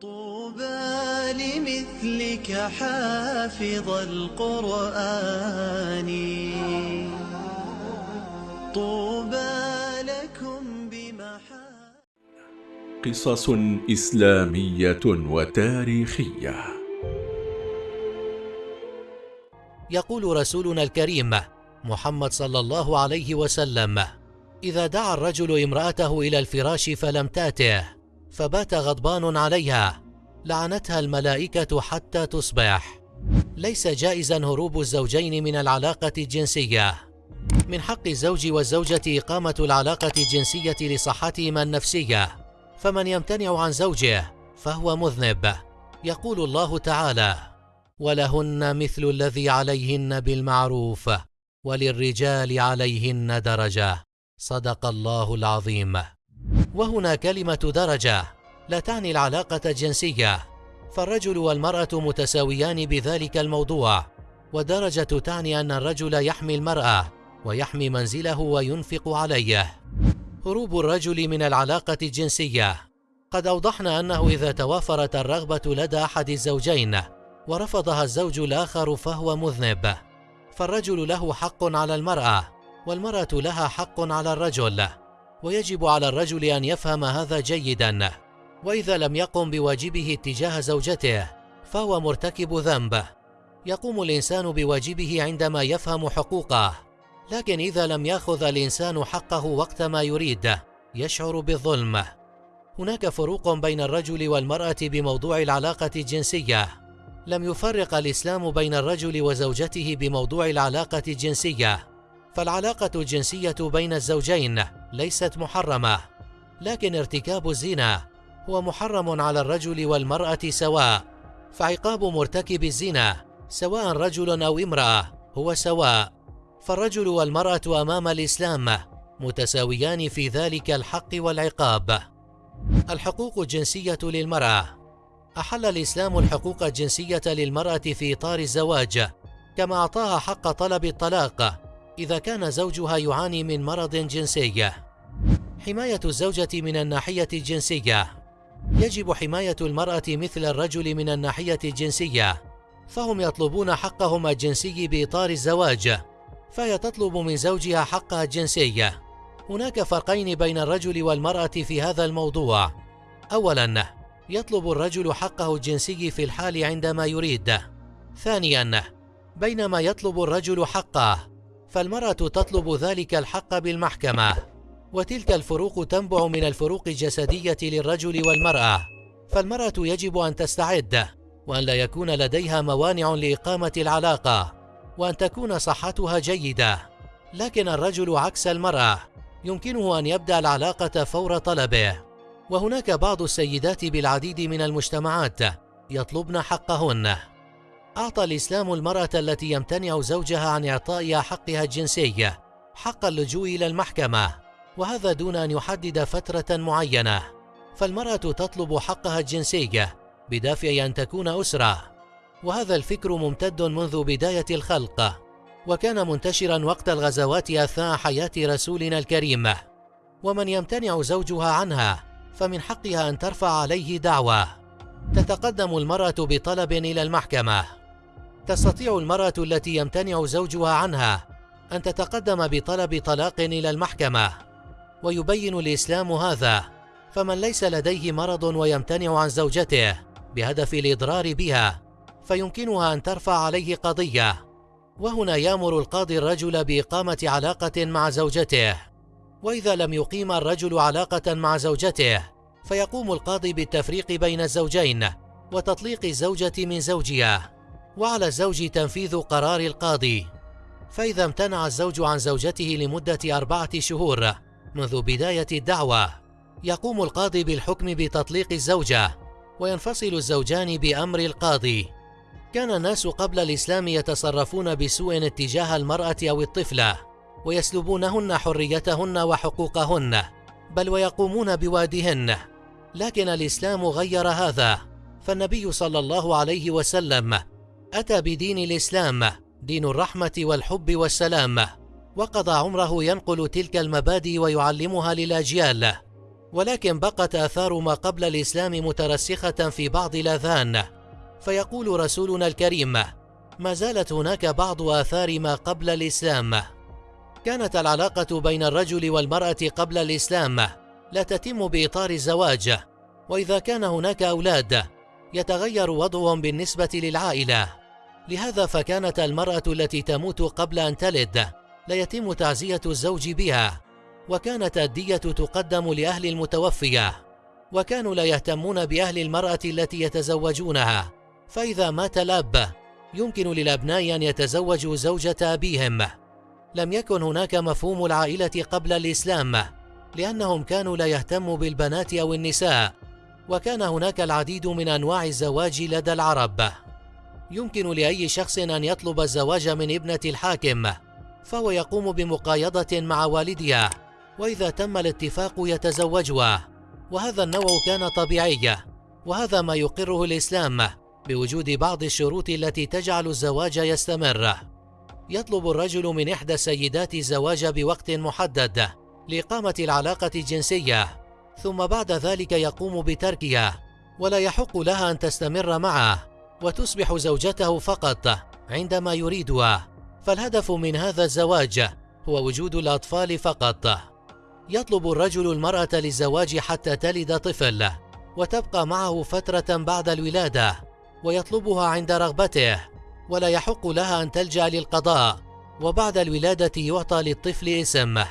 طوبى لمثلك حافظ القرآن. طوبى لكم بمحا قصص إسلامية وتاريخية. يقول رسولنا الكريم محمد صلى الله عليه وسلم إذا دعا الرجل امرأته إلى الفراش فلم تاته فبات غضبان عليها. لعنتها الملائكة حتى تصبح. ليس جائزا هروب الزوجين من العلاقة الجنسية. من حق الزوج والزوجة إقامة العلاقة الجنسية لصحتهما النفسية. فمن يمتنع عن زوجه فهو مذنب. يقول الله تعالى ولهن مثل الذي عليهن بالمعروف وللرجال عليهن درجة. صدق الله العظيم. وهنا كلمة درجة لا تعني العلاقة الجنسيه فالرجل والمرأة متساويان بذلك الموضوع ودرجة تعني أن الرجل يحمي المرأة ويحمي منزله وينفق عليه. هروب الرجل من العلاقة الجنسية. قد أوضحنا أنه إذا توافرت الرغبة لدى أحد الزوجين ورفضها الزوج الآخر فهو مذنب. فالرجل له حق على المرأة والمرأة لها حق على الرجل. ويجب على الرجل أن يفهم هذا جيدا. وإذا لم يقم بواجبه اتجاه زوجته فهو مرتكب ذنب. يقوم الإنسان بواجبه عندما يفهم حقوقه. لكن إذا لم يأخذ الإنسان حقه وقت ما يريد يشعر بالظلم. هناك فروق بين الرجل والمرأة بموضوع العلاقة الجنسية. لم يفرق الإسلام بين الرجل وزوجته بموضوع العلاقة الجنسية. فالعلاقة الجنسية بين الزوجين ليست محرمة لكن ارتكاب الزنا هو محرم على الرجل والمرأة سواء فعقاب مرتكب الزنا سواء رجل أو امرأة هو سواء فالرجل والمرأة أمام الإسلام متساويان في ذلك الحق والعقاب. الحقوق الجنسية للمرأة. أحل الإسلام الحقوق الجنسية للمرأة في إطار الزواج كما أعطاها حق طلب الطلاق إذا كان زوجها يعاني من مرض جنسي. حماية الزوجة من الناحية الجنسية. يجب حماية المرأة مثل الرجل من الناحية الجنسية. فهم يطلبون حقهم الجنسي بإطار الزواج. فهي تطلب من زوجها حقها الجنسي هناك فرقين بين الرجل والمرأة في هذا الموضوع. اولا يطلب الرجل حقه الجنسي في الحال عندما يريد. ثانيا بينما يطلب الرجل حقه. فالمرأة تطلب ذلك الحق بالمحكمة وتلك الفروق تنبع من الفروق الجسدية للرجل والمرأة. فالمرأة يجب أن تستعد وأن لا يكون لديها موانع لإقامة العلاقة وأن تكون صحتها جيدة. لكن الرجل عكس المرأة يمكنه أن يبدأ العلاقة فور طلبه. وهناك بعض السيدات بالعديد من المجتمعات يطلبن حقهن. أعطى الإسلام المرأة التي يمتنع زوجها عن اعطائها حقها الجنسي حق اللجوء إلى المحكمة وهذا دون أن يحدد فترة معينة. فالمرأة تطلب حقها الجنسي بدافع أن تكون أسرة. وهذا الفكر ممتد منذ بداية الخلق. وكان منتشرا وقت الغزوات أثناء حياة رسولنا الكريم. ومن يمتنع زوجها عنها فمن حقها أن ترفع عليه دعوى تتقدم المرأة بطلب إلى المحكمة. تستطيع المرأة التي يمتنع زوجها عنها أن تتقدم بطلب طلاق إلى المحكمة. ويبين الإسلام هذا فمن ليس لديه مرض ويمتنع عن زوجته بهدف الإضرار بها فيمكنها أن ترفع عليه قضية. وهنا يامر القاضي الرجل بإقامة علاقة مع زوجته. وإذا لم يقيم الرجل علاقة مع زوجته فيقوم القاضي بالتفريق بين الزوجين وتطليق الزوجة من زوجها. وعلى الزوج تنفيذ قرار القاضي. فإذا امتنع الزوج عن زوجته لمدة أربعة شهور منذ بداية الدعوة يقوم القاضي بالحكم بتطليق الزوجة وينفصل الزوجان بأمر القاضي. كان الناس قبل الإسلام يتصرفون بسوء اتجاه المرأة أو الطفلة ويسلبونهن حريتهن وحقوقهن بل ويقومون بوادهن. لكن الإسلام غير هذا فالنبي صلى الله عليه وسلم أتى بدين الإسلام دين الرحمة والحب والسلام. وقضى عمره ينقل تلك المبادئ ويعلمها للأجيال. ولكن بقت آثار ما قبل الإسلام مترسخة في بعض الأذهان فيقول رسولنا الكريم ما زالت هناك بعض آثار ما قبل الإسلام. كانت العلاقة بين الرجل والمرأة قبل الإسلام. لا تتم بإطار الزواج. وإذا كان هناك أولاد يتغير وضعهم بالنسبة للعائلة. لهذا فكانت المرأة التي تموت قبل أن تلد لا يتم تعزية الزوج بها وكانت الدية تقدم لأهل المتوفية وكانوا لا يهتمون بأهل المرأة التي يتزوجونها فإذا مات الأب يمكن للأبناء أن يتزوجوا زوجة أبيهم. لم يكن هناك مفهوم العائلة قبل الإسلام لأنهم كانوا لا يهتموا بالبنات أو النساء وكان هناك العديد من أنواع الزواج لدى العرب. يمكن لأي شخص أن يطلب الزواج من ابنة الحاكم فهو يقوم بمقايضة مع والدها وإذا تم الاتفاق يتزوجها وهذا النوع كان طبيعي وهذا ما يقره الإسلام بوجود بعض الشروط التي تجعل الزواج يستمر. يطلب الرجل من إحدى السيدات الزواج بوقت محدد لإقامة العلاقة الجنسية ثم بعد ذلك يقوم بتركها ولا يحق لها أن تستمر معه. وتصبح زوجته فقط عندما يريدها. فالهدف من هذا الزواج هو وجود الأطفال فقط. يطلب الرجل المرأة للزواج حتى تلد طفل وتبقى معه فترة بعد الولادة ويطلبها عند رغبته. ولا يحق لها أن تلجأ للقضاء وبعد الولادة يعطى للطفل اسم.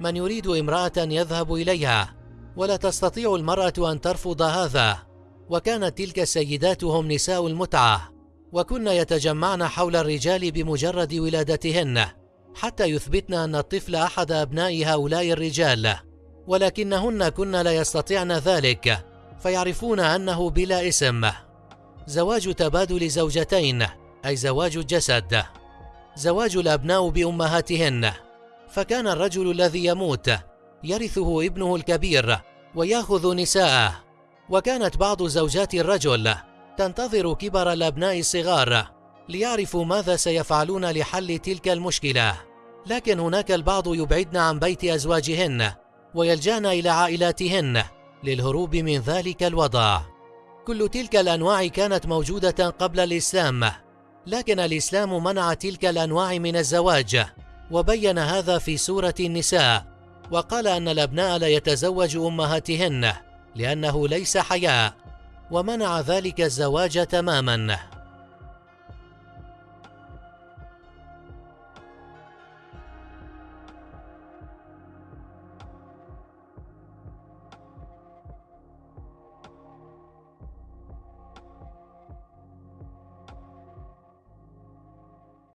من يريد امرأة يذهب إليها ولا تستطيع المرأة أن ترفض هذا. وكانت تلك السيدات هم نساء المتعة وكن يتجمعن حول الرجال بمجرد ولادتهن حتى يثبتن أن الطفل أحد أبناء هؤلاء الرجال. ولكنهن كن لا يستطيعن ذلك فيعرفون أنه بلا اسم. زواج تبادل زوجتين أي زواج الجسد. زواج الأبناء بأمهاتهن. فكان الرجل الذي يموت يرثه ابنه الكبير ويأخذ نساءه. وكانت بعض زوجات الرجل تنتظر كبر الأبناء الصغار ليعرفوا ماذا سيفعلون لحل تلك المشكلة. لكن هناك البعض يبعدن عن بيت أزواجهن ويلجأن إلى عائلاتهن للهروب من ذلك الوضع. كل تلك الأنواع كانت موجودة قبل الإسلام لكن الإسلام منع تلك الأنواع من الزواج وبين هذا في سورة النساء وقال أن الأبناء لا يتزوج أمهاتهن لأنه ليس حياء ومنع ذلك الزواج تماما.